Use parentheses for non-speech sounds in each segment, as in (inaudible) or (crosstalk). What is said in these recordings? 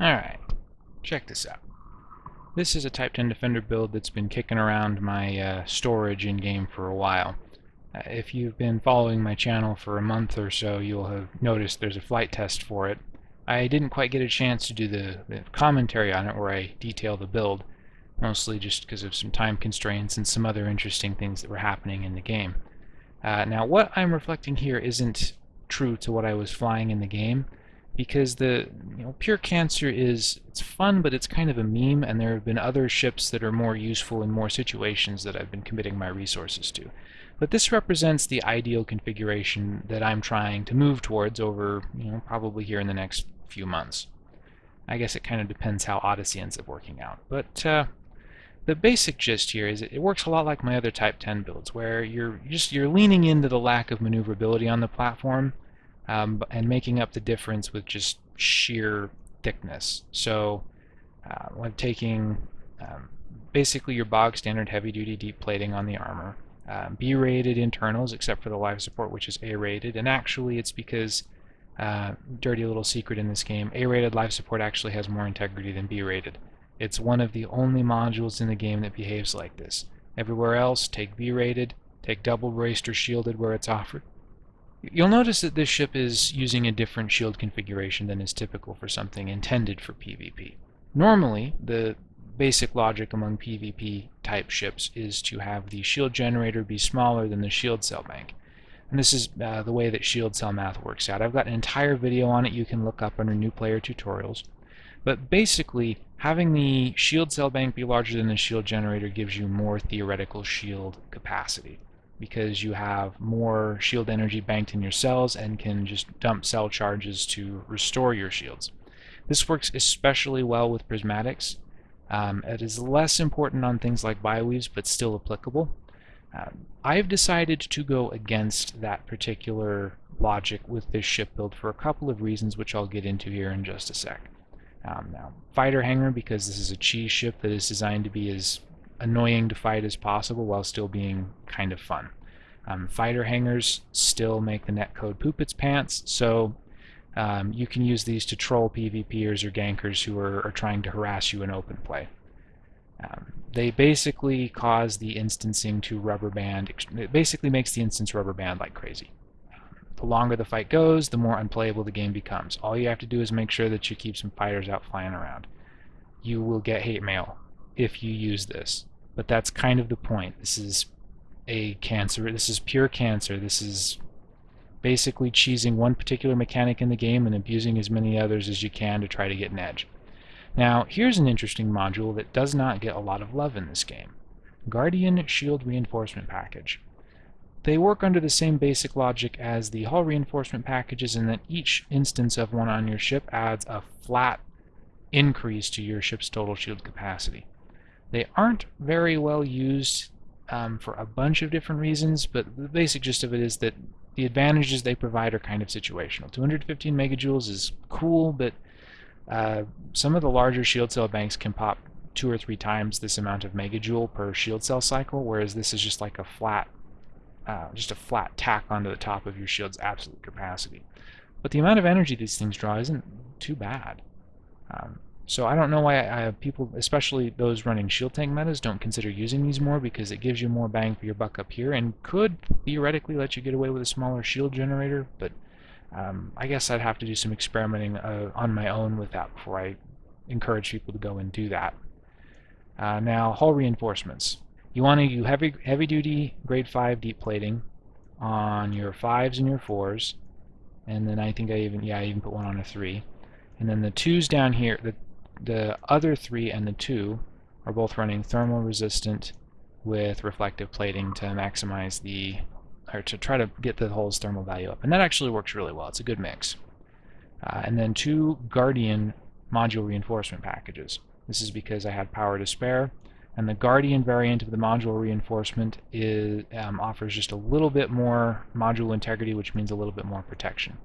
Alright, check this out. This is a Type 10 Defender build that's been kicking around my uh, storage in-game for a while. Uh, if you've been following my channel for a month or so, you'll have noticed there's a flight test for it. I didn't quite get a chance to do the, the commentary on it where I detail the build, mostly just because of some time constraints and some other interesting things that were happening in the game. Uh, now, what I'm reflecting here isn't true to what I was flying in the game because the you know pure cancer is it's fun but it's kind of a meme and there have been other ships that are more useful in more situations that I've been committing my resources to. But this represents the ideal configuration that I'm trying to move towards over you know probably here in the next few months. I guess it kind of depends how Odyssey ends up working out. But uh, the basic gist here is it works a lot like my other Type 10 builds where you're just you're leaning into the lack of maneuverability on the platform um, and making up the difference with just sheer thickness. So uh, when taking um, basically your bog standard heavy duty deep plating on the armor, um, B-rated internals except for the life support which is A-rated and actually it's because uh, dirty little secret in this game A-rated life support actually has more integrity than B-rated. It's one of the only modules in the game that behaves like this. Everywhere else take B-rated, take double braced or shielded where it's offered, You'll notice that this ship is using a different shield configuration than is typical for something intended for PvP. Normally, the basic logic among PvP type ships is to have the shield generator be smaller than the shield cell bank. And this is uh, the way that shield cell math works out. I've got an entire video on it you can look up under new player tutorials. But basically, having the shield cell bank be larger than the shield generator gives you more theoretical shield capacity because you have more shield energy banked in your cells and can just dump cell charges to restore your shields. This works especially well with prismatics. Um, it is less important on things like bi-weaves, but still applicable. Um, I've decided to go against that particular logic with this ship build for a couple of reasons, which I'll get into here in just a sec. Um, now, fighter hangar, because this is a cheese ship that is designed to be as annoying to fight as possible while still being kind of fun. Um, fighter hangers still make the netcode poop its pants, so um, you can use these to troll PvPers or gankers who are, are trying to harass you in open play. Um, they basically cause the instancing to rubber band. It basically makes the instance rubber band like crazy. The longer the fight goes, the more unplayable the game becomes. All you have to do is make sure that you keep some fighters out flying around. You will get hate mail if you use this. But that's kind of the point. This is a cancer. This is pure cancer. This is basically cheesing one particular mechanic in the game and abusing as many others as you can to try to get an edge. Now, here's an interesting module that does not get a lot of love in this game. Guardian Shield Reinforcement Package. They work under the same basic logic as the hull reinforcement packages in that each instance of one on your ship adds a flat increase to your ship's total shield capacity. They aren't very well used um, for a bunch of different reasons, but the basic gist of it is that the advantages they provide are kind of situational. 215 megajoules is cool, but uh, some of the larger shield cell banks can pop two or three times this amount of megajoule per shield cell cycle, whereas this is just like a flat, uh, just a flat tack onto the top of your shield's absolute capacity. But the amount of energy these things draw isn't too bad. Um, so I don't know why I, people, especially those running shield tank metas, don't consider using these more because it gives you more bang for your buck up here and could theoretically let you get away with a smaller shield generator, but um, I guess I'd have to do some experimenting uh, on my own with that before I encourage people to go and do that. Uh, now, hull reinforcements. You want to do heavy, heavy duty grade 5 deep plating on your 5s and your 4s, and then I think I even, yeah, I even put one on a 3. And then the 2s down here, the the other three and the two are both running thermal resistant with reflective plating to maximize the or to try to get the hull's thermal value up. And that actually works really well. It's a good mix. Uh, and then two Guardian module reinforcement packages. This is because I had power to spare. And the Guardian variant of the module reinforcement is, um, offers just a little bit more module integrity, which means a little bit more protection.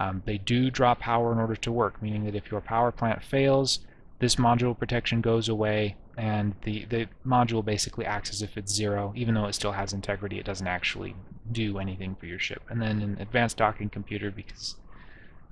Um, they do draw power in order to work, meaning that if your power plant fails, this module protection goes away and the, the module basically acts as if it's zero. Even though it still has integrity, it doesn't actually do anything for your ship. And then an advanced docking computer, because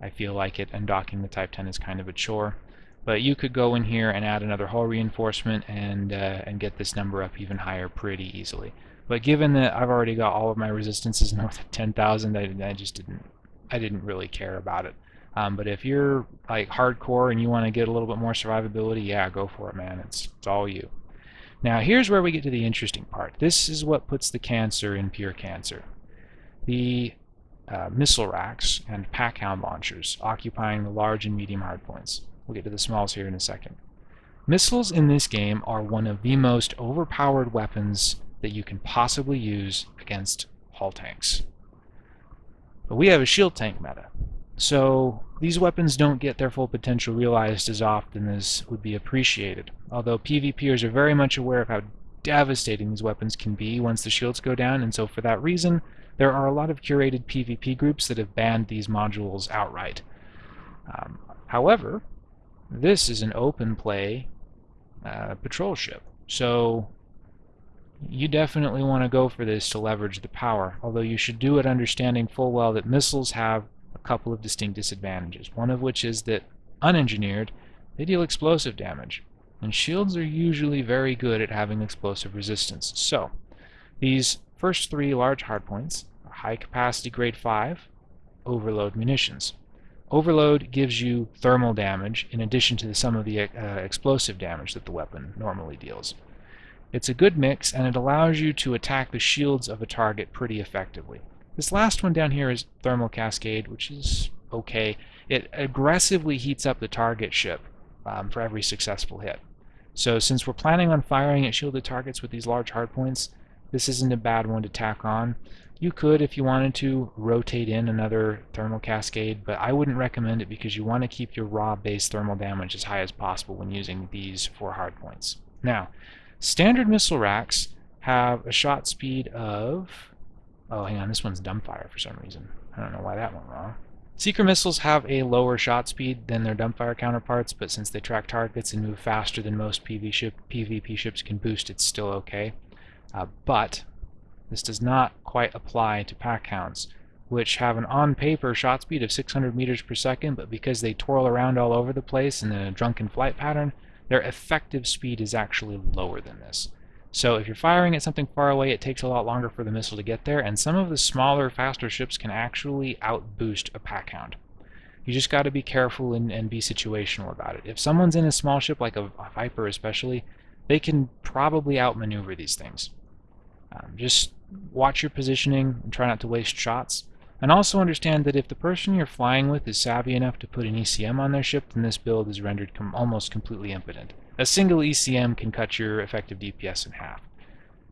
I feel like it, and docking the Type 10 is kind of a chore. But you could go in here and add another hull reinforcement and uh, and get this number up even higher pretty easily. But given that I've already got all of my resistances (laughs) north of 10,000, I, I just didn't I didn't really care about it. Um, but if you're like hardcore and you want to get a little bit more survivability, yeah, go for it, man. It's, it's all you. Now here's where we get to the interesting part. This is what puts the cancer in pure cancer. The uh, missile racks and pack-hound launchers occupying the large and medium hardpoints. We'll get to the smalls here in a second. Missiles in this game are one of the most overpowered weapons that you can possibly use against hull tanks. But we have a shield tank meta, so these weapons don't get their full potential realized as often as would be appreciated, although PvPers are very much aware of how devastating these weapons can be once the shields go down, and so for that reason, there are a lot of curated PvP groups that have banned these modules outright. Um, however, this is an open play uh, patrol ship, so you definitely want to go for this to leverage the power, although you should do it understanding full well that missiles have a couple of distinct disadvantages, one of which is that unengineered, they deal explosive damage, and shields are usually very good at having explosive resistance. So, these first three large hardpoints are high capacity grade 5 overload munitions. Overload gives you thermal damage in addition to some of the uh, explosive damage that the weapon normally deals. It's a good mix and it allows you to attack the shields of a target pretty effectively. This last one down here is Thermal Cascade, which is okay. It aggressively heats up the target ship um, for every successful hit. So since we're planning on firing at shielded targets with these large hardpoints, this isn't a bad one to tack on. You could, if you wanted to, rotate in another thermal cascade, but I wouldn't recommend it because you want to keep your raw base thermal damage as high as possible when using these for hardpoints. Now, standard missile racks have a shot speed of Oh, hang on, this one's dumbfire for some reason. I don't know why that went wrong. Seeker missiles have a lower shot speed than their dumbfire counterparts, but since they track targets and move faster than most PV ship, PvP ships can boost, it's still okay. Uh, but this does not quite apply to pack hounds, which have an on-paper shot speed of 600 meters per second, but because they twirl around all over the place in a drunken flight pattern, their effective speed is actually lower than this. So if you're firing at something far away, it takes a lot longer for the missile to get there, and some of the smaller, faster ships can actually outboost a pack hound. You just got to be careful and, and, be situational about it. If someone's in a small ship, like a, a Viper especially, they can probably outmaneuver these things. Um, just watch your positioning and try not to waste shots. And also understand that if the person you're flying with is savvy enough to put an ECM on their ship, then this build is rendered com almost completely impotent. A single ECM can cut your effective DPS in half.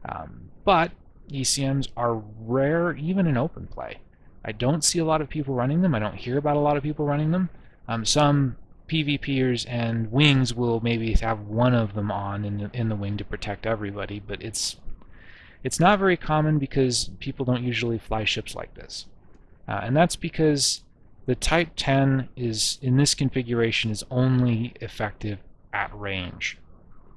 Um, but ECMs are rare even in open play. I don't see a lot of people running them. I don't hear about a lot of people running them. Um, some PvPers and wings will maybe have one of them on in the, in the wing to protect everybody, but it's it's not very common because people don't usually fly ships like this. Uh, and that's because the Type 10 is in this configuration is only effective at range.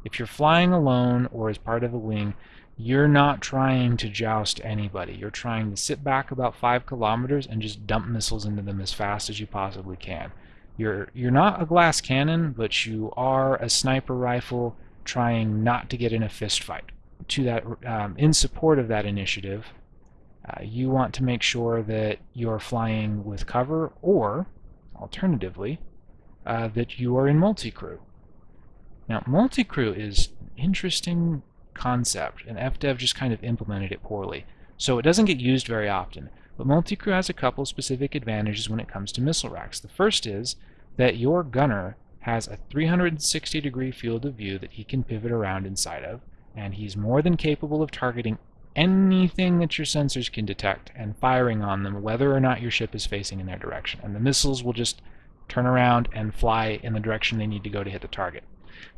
If you're flying alone or as part of a wing, you're not trying to joust anybody. You're trying to sit back about five kilometers and just dump missiles into them as fast as you possibly can. You're, you're not a glass cannon, but you are a sniper rifle trying not to get in a fist fight. To that, um, in support of that initiative, uh, you want to make sure that you're flying with cover or, alternatively, uh, that you are in multi-crew. Now, multi-crew is an interesting concept, and FDev just kind of implemented it poorly. So it doesn't get used very often, but multi-crew has a couple specific advantages when it comes to missile racks. The first is that your gunner has a 360 degree field of view that he can pivot around inside of, and he's more than capable of targeting anything that your sensors can detect and firing on them whether or not your ship is facing in their direction. And the missiles will just turn around and fly in the direction they need to go to hit the target.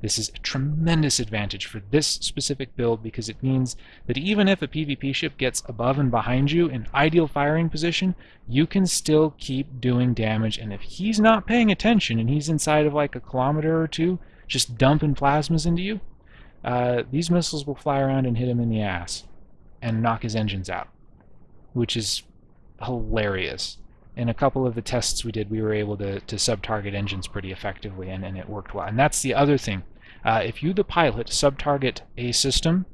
This is a tremendous advantage for this specific build because it means that even if a PvP ship gets above and behind you in ideal firing position, you can still keep doing damage. And if he's not paying attention and he's inside of like a kilometer or two, just dumping plasmas into you, uh, these missiles will fly around and hit him in the ass and knock his engines out, which is hilarious. in a couple of the tests we did, we were able to, to sub-target engines pretty effectively, and, and it worked well. And that's the other thing. Uh, if you, the pilot, sub-target a system,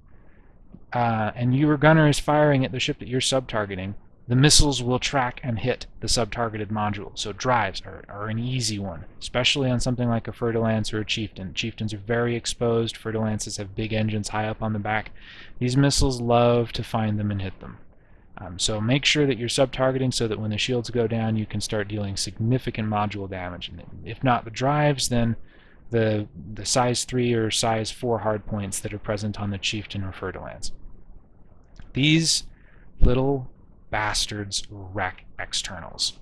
uh, and your gunner is firing at the ship that you're sub-targeting, the missiles will track and hit the sub-targeted module. So drives are, are an easy one, especially on something like a Fer-de-Lance or a Chieftain. Chieftains are very exposed. Fer-de-Lances have big engines high up on the back. These missiles love to find them and hit them. Um, so make sure that you're sub-targeting so that when the shields go down, you can start dealing significant module damage. And if not the drives, then the the size 3 or size 4 hardpoints that are present on the Chieftain or Fer-de-Lance. These little bastards wreck externals.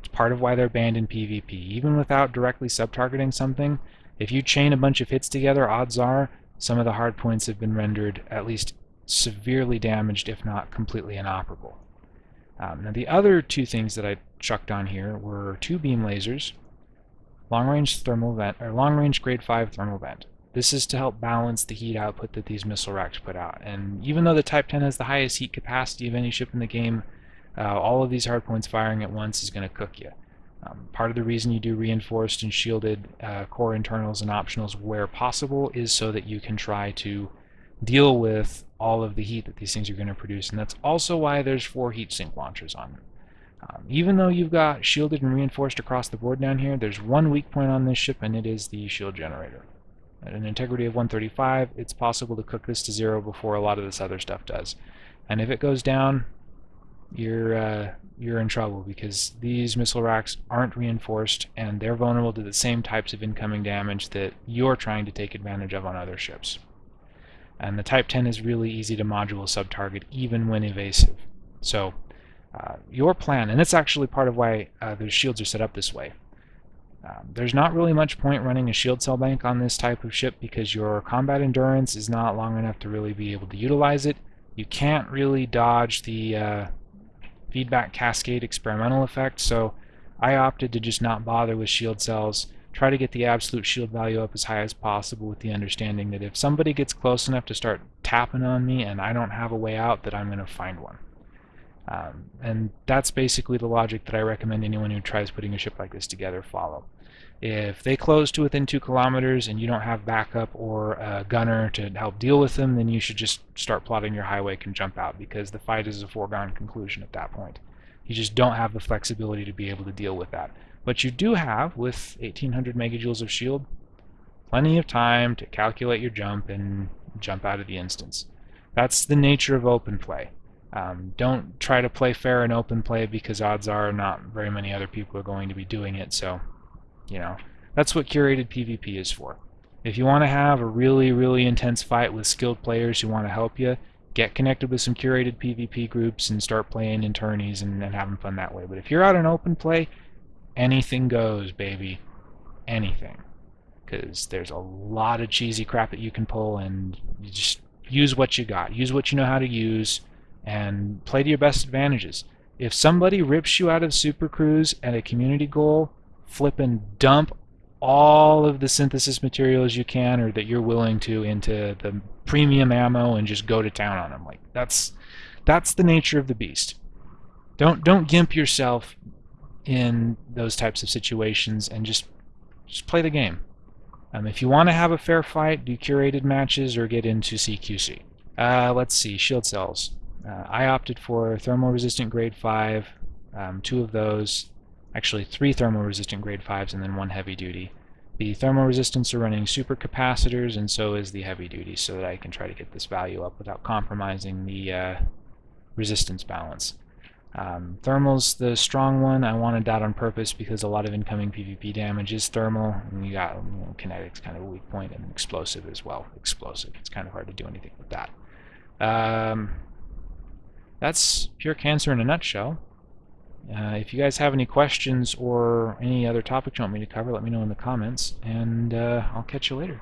It's part of why they're banned in PvP. Even without directly sub-targeting something, if you chain a bunch of hits together, odds are some of the hard points have been rendered at least severely damaged, if not completely inoperable. Um, now the other two things that I chucked on here were two beam lasers, long-range thermal vent, or long-range grade 5 thermal vent. This is to help balance the heat output that these missile racks put out. And even though the Type 10 has the highest heat capacity of any ship in the game, uh, all of these hardpoints firing at once is going to cook you. Um, part of the reason you do reinforced and shielded uh, core internals and optionals where possible is so that you can try to deal with all of the heat that these things are going to produce. And that's also why there's four heat sink launchers on them. Um, even though you've got shielded and reinforced across the board down here, there's one weak point on this ship, and it is the shield generator. At an integrity of 135, it's possible to cook this to zero before a lot of this other stuff does. And if it goes down, you're uh, you're in trouble because these missile racks aren't reinforced and they're vulnerable to the same types of incoming damage that you're trying to take advantage of on other ships. And the Type 10 is really easy to module sub-target even when evasive. So uh, your plan, and that's actually part of why uh, the shields are set up this way. Um, there's not really much point running a shield cell bank on this type of ship because your combat endurance is not long enough to really be able to utilize it. You can't really dodge the uh, feedback cascade experimental effect, so I opted to just not bother with shield cells, try to get the absolute shield value up as high as possible with the understanding that if somebody gets close enough to start tapping on me and I don't have a way out, that I'm going to find one. Um, and that's basically the logic that I recommend anyone who tries putting a ship like this together follow. If they close to within two kilometers and you don't have backup or a gunner to help deal with them, then you should just start plotting your high wake and jump out because the fight is a foregone conclusion at that point. You just don't have the flexibility to be able to deal with that. But you do have, with 1800 megajoules of shield, plenty of time to calculate your jump and jump out of the instance. That's the nature of open play. Um, don't try to play fair and open play because odds are not very many other people are going to be doing it. So, you know, that's what curated PvP is for. If you want to have a really, really intense fight with skilled players who want to help you, get connected with some curated PvP groups and start playing in tourneys and, and having fun that way. But if you're out in open play, anything goes, baby. Anything. Because there's a lot of cheesy crap that you can pull and you just use what you got. Use what you know how to use and play to your best advantages. If somebody rips you out of Super Cruise at a community goal, flip and dump all of the synthesis materials you can or that you're willing to into the premium ammo and just go to town on them. Like that's that's the nature of the beast. Don't don't gimp yourself in those types of situations and just just play the game. Um, if you want to have a fair fight, do curated matches or get into CQC. Uh, let's see, shield cells. Uh, I opted for thermal resistant grade 5, um, two of those, actually three thermal resistant grade 5s and then one heavy duty. The thermal resistance are running super capacitors and so is the heavy duty so that I can try to get this value up without compromising the uh, resistance balance. Um, thermal's the strong one. I wanted that on purpose because a lot of incoming PvP damage is thermal, and you got you know, kinetic's kind of a weak point, and explosive as well. Explosive. It's kind of hard to do anything with that. Um, that's pure cancer in a nutshell. Uh, if you guys have any questions or any other topics you want me to cover, let me know in the comments, and uh, I'll catch you later.